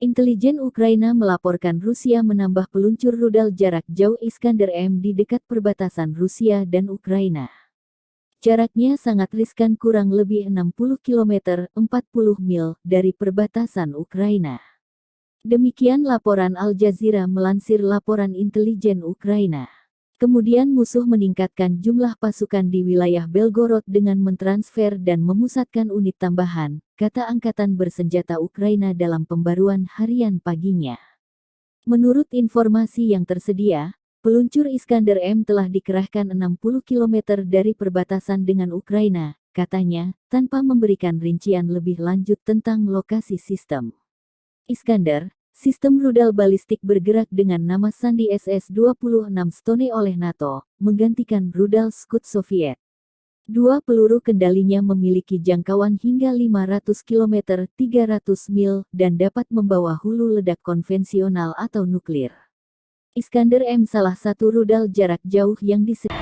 Intelijen Ukraina melaporkan Rusia menambah peluncur rudal jarak jauh Iskander M di dekat perbatasan Rusia dan Ukraina. Jaraknya sangat riskan kurang lebih 60 km 40 mil dari perbatasan Ukraina. Demikian laporan Al Jazeera melansir laporan intelijen Ukraina. Kemudian musuh meningkatkan jumlah pasukan di wilayah Belgorod dengan mentransfer dan memusatkan unit tambahan, kata Angkatan Bersenjata Ukraina dalam pembaruan harian paginya. Menurut informasi yang tersedia, peluncur Iskander M telah dikerahkan 60 km dari perbatasan dengan Ukraina, katanya, tanpa memberikan rincian lebih lanjut tentang lokasi sistem. Iskander, Sistem rudal balistik bergerak dengan nama sandi SS-26 Stone oleh NATO, menggantikan rudal Scud Soviet. Dua peluru kendalinya memiliki jangkauan hingga 500 km 300 mil dan dapat membawa hulu ledak konvensional atau nuklir. Iskander M salah satu rudal jarak jauh yang disediakan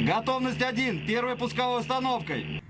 Готовность один. Первой пусковой установкой.